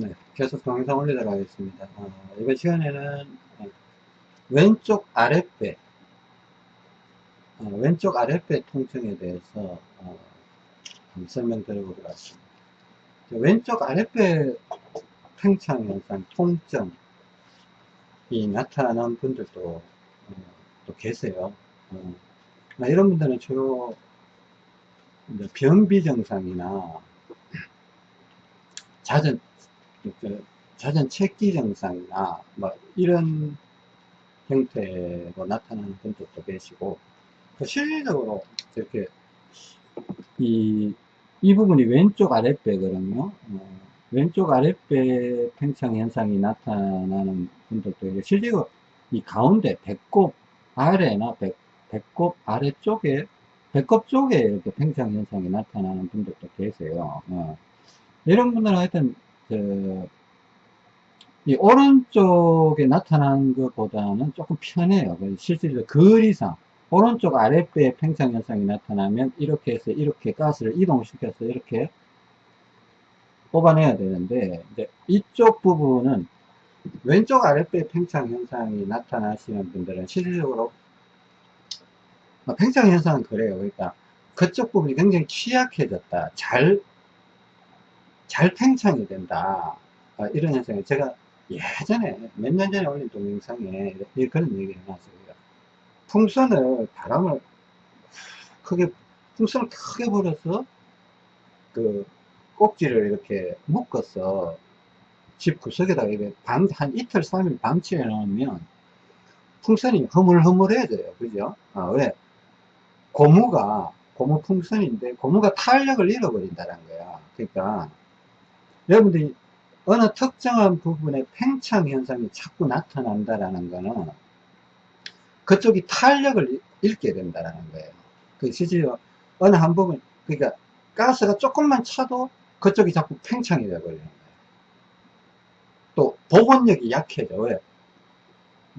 네, 계속 동영상 올리도록 하겠습니다. 어, 이번 시간에는 어, 왼쪽 아랫배, 어, 왼쪽 아랫배 통증에 대해서 어, 설명드려보도록 하겠습니다. 왼쪽 아랫배 팽창 현상, 통증이 나타나는 분들도 어, 또 계세요. 어, 이런 분들은 주로 변비 증상이나 잦은 그 잦은 체기 증상이나 뭐 이런 형태로 나타나는 분들도 계시고 그 실질적으로 이렇게 이, 이 부분이 왼쪽 아랫배거든요. 어, 왼쪽 아랫배 팽창 현상이 나타나는 분들도 실제로 이 가운데 배꼽 아래나 배, 배꼽 아래쪽에 배꼽 쪽에 이렇게 팽창 현상이 나타나는 분들도 계세요. 어. 이런 분들은 하여튼 그, 이 오른쪽에 나타나는 것보다는 조금 편해요. 실질적으로 그 이상 오른쪽 아랫배에 팽창 현상이 나타나면 이렇게 해서 이렇게 가스를 이동시켜서 이렇게 뽑아내야 되는데 이쪽 부분은 왼쪽 아랫배 팽창 현상이 나타나시는 분들은 실질적으로 뭐 팽창 현상은 그래요. 그러니까 그쪽 부분이 굉장히 취약해졌다. 잘, 잘 팽창이 된다. 어, 이런 현상이 제가 예전에 몇 년 전에 올린 동영상에 그런 얘기를 해놨어요. 풍선을 바람을 크게 풍선을 크게 불어서 그 꼭지를 이렇게 묶어서 집 구석에다가 밤, 한 이틀, 3일 방치해 놓으면 풍선이 허물허물해져요. 그죠? 아, 왜? 고무가, 고무 풍선인데, 고무가 탄력을 잃어버린다는 거야. 그러니까, 여러분들이 어느 특정한 부분에 팽창 현상이 자꾸 나타난다라는 거는 그쪽이 탄력을 잃게 된다는 거예요. 그 실제로 어느 한 부분, 그러니까 가스가 조금만 차도 그쪽이 자꾸 팽창이 되어버리는 거예요. 또 복원력이 약해져. 왜?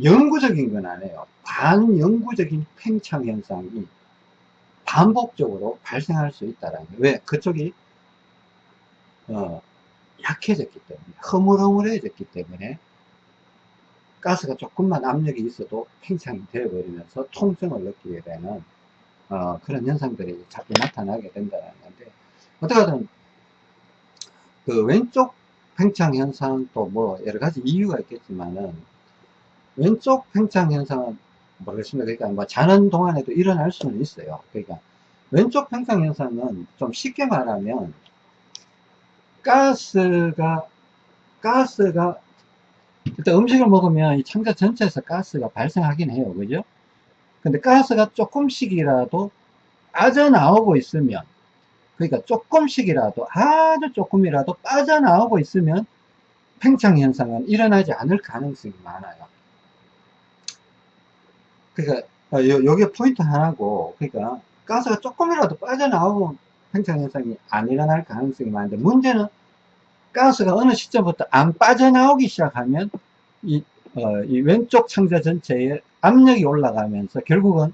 영구적인 건 아니에요. 반영구적인 팽창 현상이 반복적으로 발생할 수 있다는 거예요. 왜? 그쪽이 어, 약해졌기 때문에 허물허물해졌기 때문에 가스가 조금만 압력이 있어도 팽창이 되어버리면서 통증을 느끼게 되는 어, 그런 현상들이 자꾸 나타나게 된다는 건데 어떻게든 그 왼쪽 팽창 현상도 뭐 여러 가지 이유가 있겠지만은 왼쪽 팽창 현상은 모르겠습니다. 그러니까 뭐 자는 동안에도 일어날 수는 있어요. 그러니까 왼쪽 팽창 현상은 좀 쉽게 말하면 가스가 가스가 일단 음식을 먹으면 이 창자 전체에서 가스가 발생하긴 해요. 그죠? 근데 가스가 조금씩이라도 빠져나오고 있으면 그러니까 조금씩이라도 아주 조금이라도 빠져나오고 있으면 팽창 현상은 일어나지 않을 가능성이 많아요. 그러니까 어, 요, 요게 포인트 하나고 그러니까 가스가 조금이라도 빠져나오고 팽창 현상이 안 일어날 가능성이 많은데 문제는 가스가 어느 시점부터 안 빠져나오기 시작하면 이, 어, 이 왼쪽 창자 전체에 압력이 올라가면서 결국은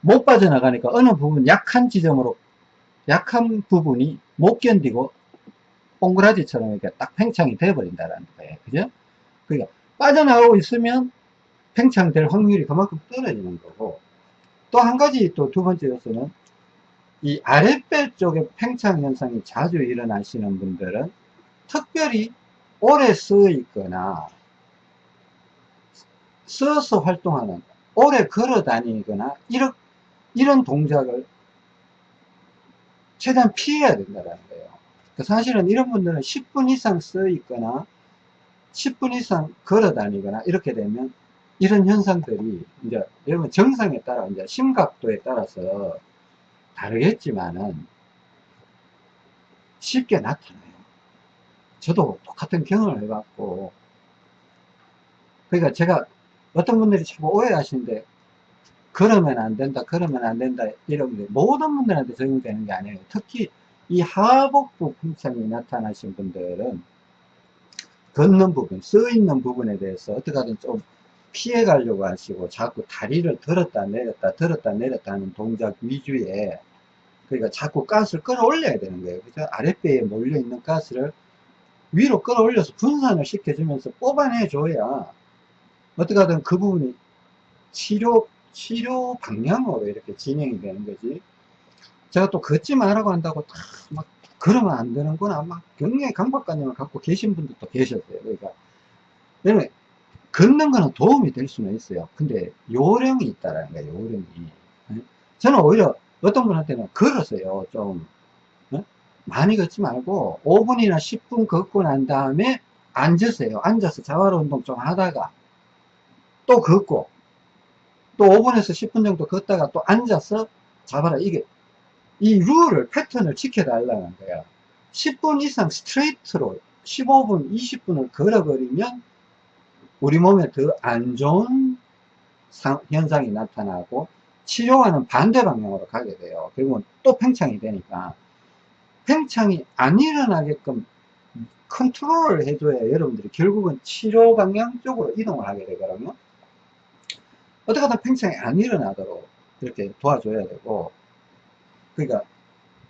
못 빠져나가니까 어느 부분 약한 지점으로 약한 부분이 못 견디고 옹그라지처럼 이렇게 딱 팽창이 되어버린다는 거예요. 그죠? 그러니까 빠져나오고 있으면 팽창될 확률이 그만큼 떨어지는 거고 또 한 가지 또 두 번째 요소는 이 아랫배 쪽에 팽창 현상이 자주 일어나시는 분들은 특별히 오래 쓰어 있거나 써서 활동하는 오래 걸어 다니거나 이런, 이런 동작을 최대한 피해야 된다는 거예요. 그 사실은 이런 분들은 10분 이상 써 있거나 10분 이상 걸어 다니거나 이렇게 되면 이런 현상들이 이제 여러분 정상에 따라 이제 심각도에 따라서 다르겠지만은 쉽게 나타나요. 저도 똑같은 경험을 해봤고 그러니까 제가 어떤 분들이 자꾸 오해하시는데 그러면 안 된다 그러면 안 된다 이런 분들 모든 분들한테 적용되는 게 아니에요 특히 이 하복부 풍창이 나타나신 분들은 걷는 부분 써 있는 부분에 대해서 어떻게 하든 좀 피해 가려고 하시고 자꾸 다리를 들었다 내렸다 들었다 내렸다 하는 동작 위주에 그러니까 자꾸 가스를 끌어올려야 되는 거예요 그죠 아랫배에 몰려 있는 가스를 위로 끌어올려서 분산을 시켜주면서 뽑아내 줘야 어떻게 하든 그 부분이 치료, 치료 방향으로 이렇게 진행이 되는 거지. 제가 또 걷지 말라고 한다고 다 막 그러면 안 되는구나. 막 굉장히 강박관념을 갖고 계신 분들도 계셨어요. 그러니까, 걷는 거는 도움이 될 수는 있어요. 근데 요령이 있다라는 거예요, 요령이. 예? 저는 오히려 어떤 분한테는 걸었어요. 좀, 어? 많이 걷지 말고 5분이나 10분 걷고 난 다음에 앉으세요. 앉아서 자활 운동 좀 하다가 또 걷고 또 5분에서 10분 정도 걷다가 또 앉아서 잡아라. 이게 이 룰을 패턴을 지켜달라는 거야. 10분 이상 스트레이트로 15분, 20분을 걸어버리면 우리 몸에 더 안 좋은 상- 현상이 나타나고 치료와는 반대 방향으로 가게 돼요. 그리고 또 팽창이 되니까 팽창이 안 일어나게끔 컨트롤을 해줘야 여러분들이 결국은 치료 방향 쪽으로 이동을 하게 되거든요. 어떻게든 팽창이 안 일어나도록 이렇게 도와줘야 되고 그러니까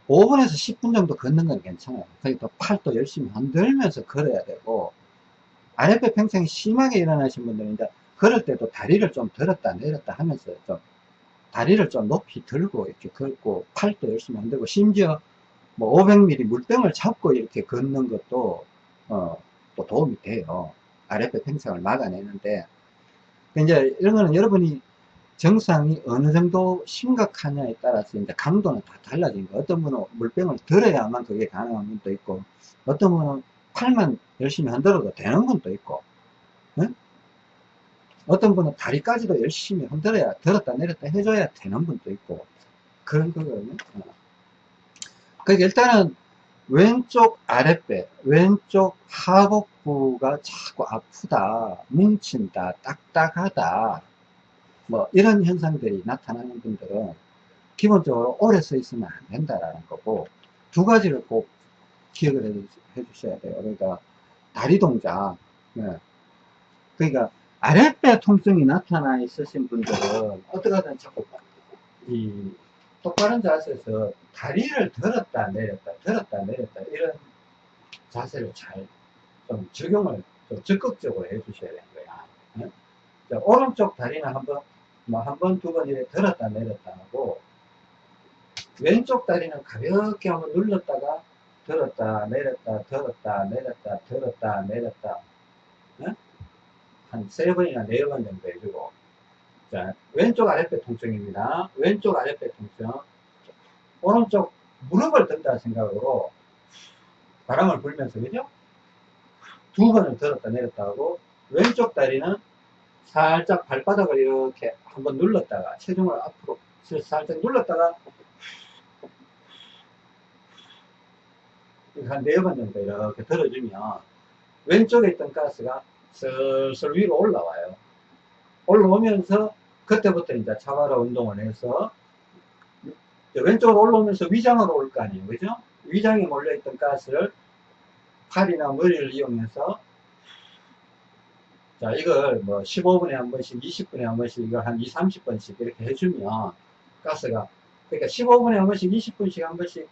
5분에서 10분 정도 걷는 건 괜찮아요. 그러니까 팔도 열심히 흔들면서 걸어야 되고 아랫배 팽창이 심하게 일어나신 분들은 이제 걸을 때도 다리를 좀 들었다 내렸다 하면서 좀 다리를 좀 높이 들고 이렇게 걷고 팔도 열심히 흔들고 심지어 뭐 500ml 물병을 잡고 이렇게 걷는 것도 어, 또 도움이 돼요. 아랫배 팽창을 막아내는데 이제 이런 거는 여러분이 증상이 어느 정도 심각하냐에 따라서 이제 강도는 다 달라진 거. 어떤 분은 물병을 들어야만 그게 가능한 분도 있고, 어떤 분은 팔만 열심히 흔들어도 되는 분도 있고, 응? 어떤 분은 다리까지도 열심히 흔들어야 들었다 내렸다 해줘야 되는 분도 있고, 그런 거거든요. 어. 그러니까 일단은 왼쪽 아랫배, 왼쪽 하복부가 자꾸 아프다, 뭉친다, 딱딱하다, 뭐 이런 현상들이 나타나는 분들은 기본적으로 오래 서 있으면 안 된다라는 거고 두 가지를 꼭 기억을 해, 주- 해 주셔야 돼요. 그러니까 다리 동작, 네. 그러니까 아랫배 통증이 나타나 있으신 분들은 어떻게 하든 자꾸 이 똑바른 자세에서 다리를 들었다 내렸다 들었다 내렸다 이런 자세를 잘 좀 적용을 좀 적극적으로 해 주셔야 되는 거야. 네? 자, 오른쪽 다리는 한번 뭐 한 번, 두 번 이렇게 들었다 내렸다 하고 왼쪽 다리는 가볍게 한번 눌렀다가 들었다 내렸다 들었다 내렸다 들었다 내렸다. 한세 번이나 네 번 정도 해주고. 자 왼쪽 아랫배 통증입니다. 왼쪽 아랫배 통증. 오른쪽 무릎을 든다 생각으로 바람을 불면서 그죠? 두 번을 들었다 내렸다 하고 왼쪽 다리는 살짝 발바닥을 이렇게 한번 눌렀다가 체중을 앞으로 살짝 눌렀다가 한네번 정도 이렇게 들어주면 왼쪽에 있던 가스가 슬슬 위로 올라와요. 올라오면서 그때부터 이제 차바라 운동을 해서 왼쪽으로 올라오면서 위장으로 올 거 아니에요. 그죠? 위장에 몰려있던 가스를 팔이나 머리를 이용해서 자, 이걸 뭐 15분에 한 번씩, 20분에 한 번씩, 이걸 한 2, 30번씩 이렇게 해주면 가스가, 그러니까 15분에 한 번씩, 20분씩 한 번씩,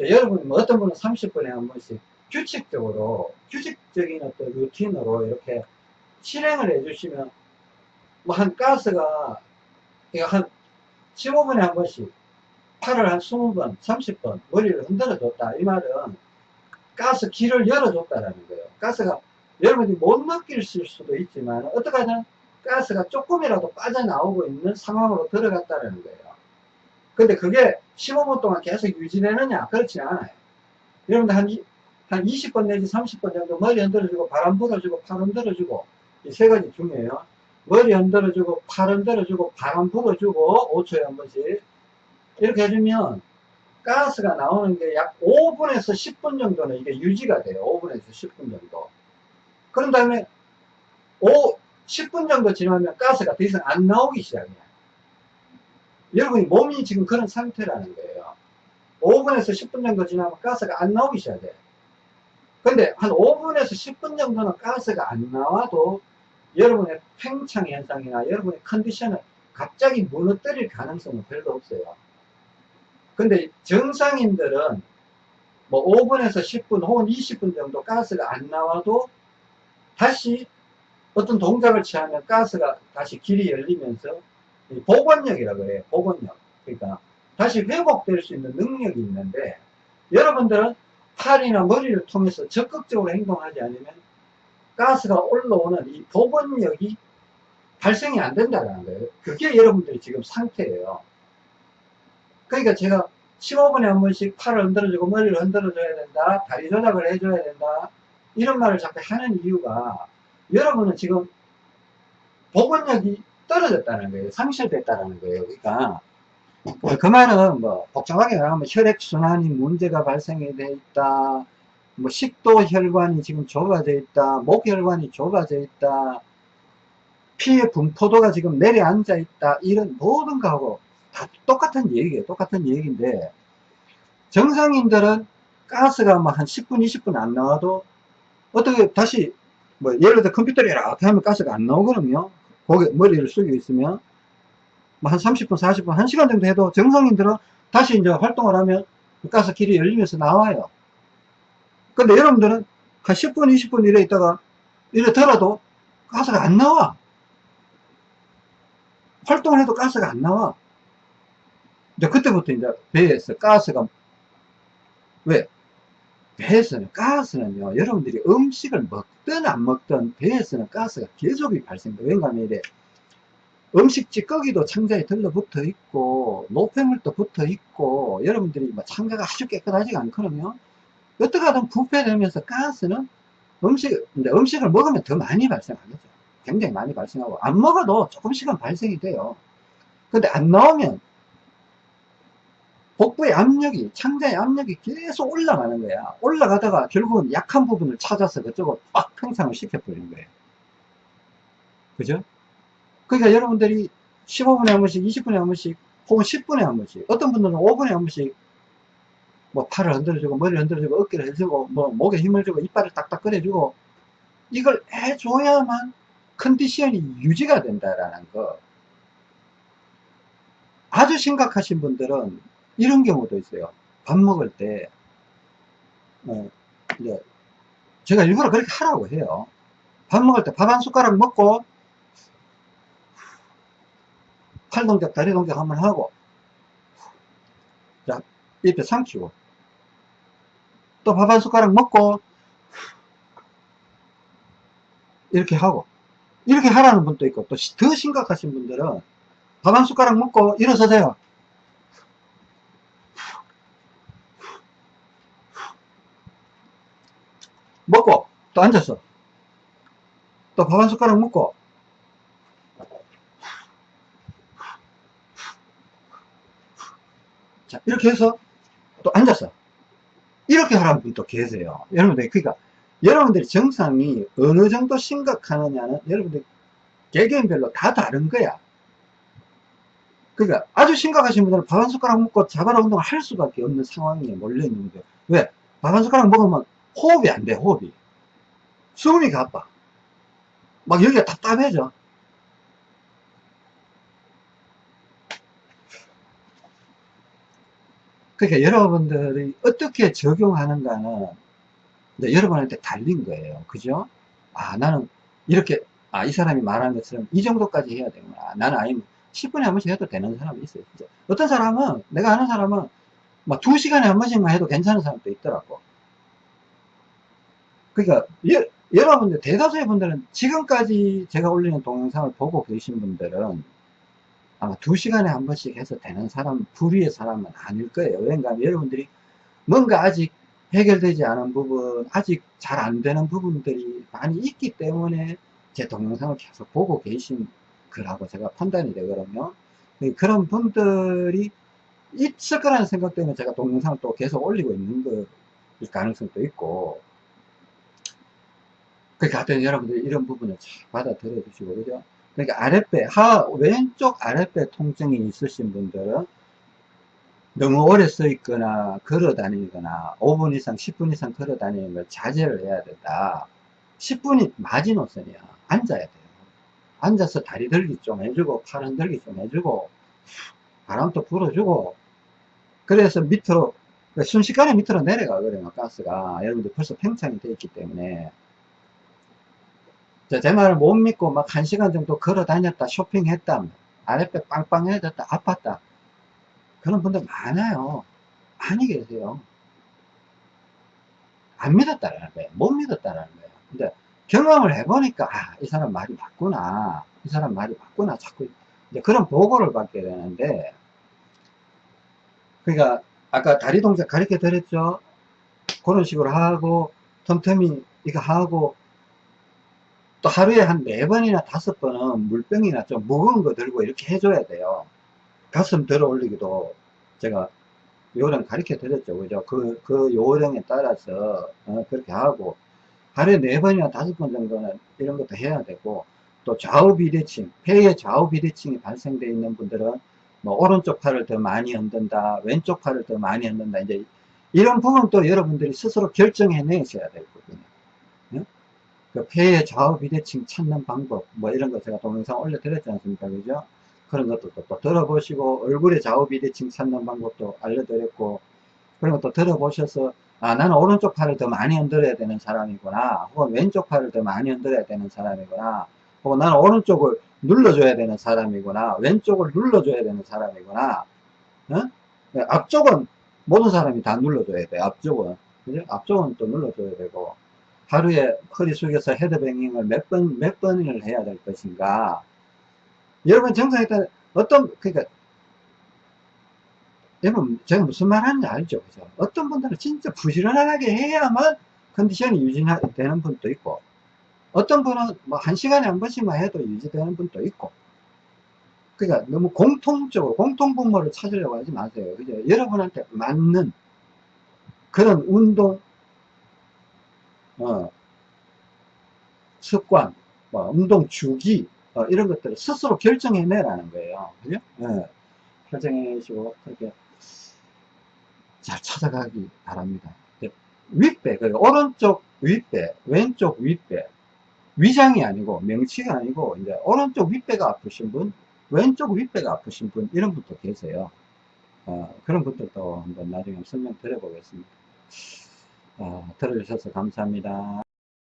여러분, 뭐 어떤 분은 30분에 한 번씩 규칙적으로, 규칙적인 어떤 루틴으로 이렇게 실행을 해주시면, 뭐 한 가스가, 이거 한 15분에 한 번씩, 팔을 한 20번, 30번, 머리를 흔들어 줬다. 이 말은 가스 길을 열어 줬다라는 거예요. 가스가 여러분이 못 느끼실 수도 있지만 어떡하든 가스가 조금이라도 빠져나오고 있는 상황으로 들어갔다는 거예요. 근데 그게 15분 동안 계속 유지되느냐? 그렇지 않아요. 여러분들 한, 이- 한 20번 내지 30번 정도 머리 흔들어주고 바람 불어주고 팔 흔들어주고 이 세 가지 중요해요. 머리 흔들어주고 팔 흔들어주고 바람 불어주고 5초에 한 번씩 이렇게 해주면 가스가 나오는 게 약 5분에서 10분 정도는 이게 유지가 돼요. 5분에서 10분 정도. 그런 다음에 5, 10분 정도 지나면 가스가 더 이상 안 나오기 시작해요. 여러분이 몸이 지금 그런 상태라는 거예요. 5분에서 10분 정도 지나면 가스가 안 나오기 시작해요. 근데 한 5분에서 10분 정도는 가스가 안 나와도 여러분의 팽창 현상이나 여러분의 컨디션을 갑자기 무너뜨릴 가능성은 별로 없어요. 근데 정상인들은 뭐 5분에서 10분 혹은 20분 정도 가스가 안 나와도 다시 어떤 동작을 취하면 가스가 다시 길이 열리면서 이 복원력이라고 해요. 복원력. 그러니까 다시 회복될 수 있는 능력이 있는데 여러분들은 팔이나 머리를 통해서 적극적으로 행동하지 않으면 가스가 올라오는 이 복원력이 발생이 안 된다는 거예요. 그게 여러분들이 지금 상태예요. 그러니까 제가 15분에 한 번씩 팔을 흔들어주고 머리를 흔들어줘야 된다. 다리 조작을 해줘야 된다. 이런 말을 자꾸 하는 이유가 여러분은 지금 복원력이 떨어졌다는 거예요. 상실됐다는 거예요. 그러니까 그 말은 뭐 복잡하게 말하면 혈액순환이 문제가 발생이 돼 있다. 뭐 식도 혈관이 지금 좁아져 있다. 목 혈관이 좁아져 있다. 피의 분포도가 지금 내려앉아 있다. 이런 모든 거하고 다 똑같은 얘기예요. 똑같은 얘기인데 정상인들은 가스가 뭐한 10분, 20분 안 나와도 어떻게 다시 뭐 예를 들어 컴퓨터를 이렇게 하면 가스가 안 나오거든요. 고개 머리를 숙여 있으면 뭐한 30분, 40분, 1시간 정도 해도 정상인들은 다시 이제 활동을 하면 가스 길이 열리면서 나와요. 근데 여러분들은 한 10분, 20분 이래 있다가 들어도 가스가 안 나와. 활동을 해도 가스가 안 나와. 이제 그때부터 이제 배에서 가스가 왜? 배에서는 가스는요 여러분들이 음식을 먹든 안 먹든 배에서는 가스가 계속 발생돼요. 왜냐하면 이래 음식 찌꺼기도 창자에 들러붙어 있고 노폐물도 붙어 있고 여러분들이 뭐 창자가 아주 깨끗하지가 않거든요. 어떻게 하든 부패되면서 가스는 음식 근데 음식을 먹으면 더 많이 발생하겠죠. 굉장히 많이 발생하고 안 먹어도 조금씩은 발생이 돼요. 근데 안 나오면 복부의 압력이 창자의 압력이 계속 올라가는 거야. 올라가다가 결국은 약한 부분을 찾아서 그쪽으로 빡 팽창을 시켜버리는 거예요. 그죠? 그러니까 여러분들이 15분에 한 번씩 20분에 한 번씩 혹은 10분에 한 번씩 어떤 분들은 5분에 한 번씩 뭐 팔을 흔들어주고 머리를 흔들어주고 어깨를 해주고 뭐 목에 힘을 주고 이빨을 딱딱 꺼내주고 이걸 해줘야만 컨디션이 유지가 된다라는 거. 아주 심각하신 분들은 이런 경우도 있어요. 밥 먹을 때, 어, 이제 제가 일부러 그렇게 하라고 해요. 밥 먹을 때 밥 한 숟가락 먹고, 팔 동작, 다리 동작 한번 하고, 자, 입에 삼키고, 또 밥 한 숟가락 먹고, 이렇게 하고, 이렇게 하라는 분도 있고, 또 더 심각하신 분들은 밥 한 숟가락 먹고 일어서세요. 먹고 또 앉았어. 또 밥 한 숟가락 먹고. 자 이렇게 해서 또 앉았어. 이렇게 하라는 분도 계세요. 여러분들 그러니까 여러분들이 정상이 어느 정도 심각하느냐는 여러분들 개개인별로 다 다른 거야. 그러니까 아주 심각하신 분들은 밥 한 숟가락 먹고 자바라 운동을 할 수밖에 없는 상황에 몰려 있는 거예요 왜? 밥 한 숟가락 먹으면 호흡이 안 돼, 호흡이. 숨이 가빠. 막 여기가 답답해져. 그러니까 여러분들이 어떻게 적용하는가는 여러분한테 달린 거예요. 그죠? 아, 나는 이렇게, 아, 이 사람이 말하는 것처럼 이 정도까지 해야 되구나. 나는 아니면 10분에 한 번씩 해도 되는 사람이 있어요. 진짜. 어떤 사람은, 내가 아는 사람은 막 2시간에 한 번씩만 해도 괜찮은 사람도 있더라고. 그러니까 여, 여러분들 대다수의 분들은 지금까지 제가 올리는 동영상을 보고 계신 분들은 아마 두 시간에 한 번씩 해서 되는 사람 불의의 사람은 아닐 거예요. 왜냐하면 여러분들이 뭔가 아직 해결되지 않은 부분 아직 잘 안 되는 부분들이 많이 있기 때문에 제 동영상을 계속 보고 계신 거라고 제가 판단이 되거든요. 그런 분들이 있을 거라는 생각 때문에 제가 동영상을 또 계속 올리고 있는 거 가능성도 있고 그러니까 하여튼 여러분들이 이런 부분을 잘 받아들여 주시고 그죠 그러니까 아랫배 하 왼쪽 아랫배 통증이 있으신 분들은 너무 오래 서 있거나 걸어 다니거나 5분 이상 10분 이상 걸어 다니는 걸 자제를 해야 된다 10분이 마지노선이야 앉아야 돼요 앉아서 다리 들기 좀 해주고 팔 흔들기 좀 해주고 바람도 불어주고 그래서 밑으로 그 순식간에 밑으로 내려가거든요, 가스가. 여러분들 벌써 팽창이 되어 있기 때문에. 자, 제 말을 못 믿고 막 한 시간 정도 걸어 다녔다, 쇼핑했다, 아랫배 빵빵해졌다, 아팠다. 그런 분들 많아요. 많이 계세요. 안 믿었다라는 거예요. 못 믿었다라는 거예요. 근데 경험을 해보니까, 아, 이 사람 말이 맞구나. 이 사람 말이 맞구나. 자꾸, 이제 그런 보고를 받게 되는데, 그러니까, 아까 다리 동작 가르쳐 드렸죠? 그런 식으로 하고, 틈틈이 이거 하고, 또 하루에 한 네 번이나 다섯 번은 물병이나 좀 무거운 거 들고 이렇게 해줘야 돼요. 가슴 들어 올리기도 제가 요령 가르쳐 드렸죠. 그죠? 그, 그 요령에 따라서, 어, 그렇게 하고, 하루에 네 번이나 다섯 번 정도는 이런 것도 해야 되고, 또 좌우 비대칭, 폐의 좌우 비대칭이 발생되어 있는 분들은 뭐 오른쪽 팔을 더 많이 흔든다, 왼쪽 팔을 더 많이 흔든다, 이제 이런 부분도 여러분들이 스스로 결정해 내셔야 될 부분이에요. 예? 그 폐의 좌우 비대칭 찾는 방법, 뭐 이런 거 제가 동영상 올려드렸지 않습니까? 그죠? 그런 것도 또, 또 들어보시고, 얼굴의 좌우 비대칭 찾는 방법도 알려드렸고, 그런 것도 들어보셔서, 아, 나는 오른쪽 팔을 더 많이 흔들어야 되는 사람이구나. 혹은 왼쪽 팔을 더 많이 흔들어야 되는 사람이구나. 혹은 나는 오른쪽을 눌러줘야 되는 사람이구나. 왼쪽을 눌러줘야 되는 사람이구나. 어? 앞쪽은 모든 사람이 다 눌러줘야 돼. 앞쪽은. 그죠? 앞쪽은 또 눌러줘야 되고. 하루에 허리 숙여서 헤드뱅잉을 몇 번, 몇 번을 해야 될 것인가. 여러분 정상에 따라 어떤, 그러니까, 여러분, 제가 무슨 말 하는지 알죠? 그죠? 어떤 분들은 진짜 부지런하게 해야만 컨디션이 유지되는 분도 있고, 어떤 분은 뭐 한 시간에 한 번씩만 해도 유지되는 분도 있고, 그러니까 너무 공통적으로, 공통분모를 찾으려고 하지 마세요. 그죠? 여러분한테 맞는 그런 운동, 어, 습관, 뭐 운동 주기, 어, 이런 것들을 스스로 결정해내라는 거예요. 그죠? 예. 결정해내시고, 그렇게 잘 찾아가기 바랍니다. 윗배, 그 오른쪽 윗배, 왼쪽 윗배, 위장이 아니고, 명치가 아니고, 이제 오른쪽 윗배가 아프신 분, 왼쪽 윗배가 아프신 분, 이런 분도 계세요. 어, 그런 분들도 한번 나중에 설명 드려보겠습니다. 어, 들어주셔서 감사합니다.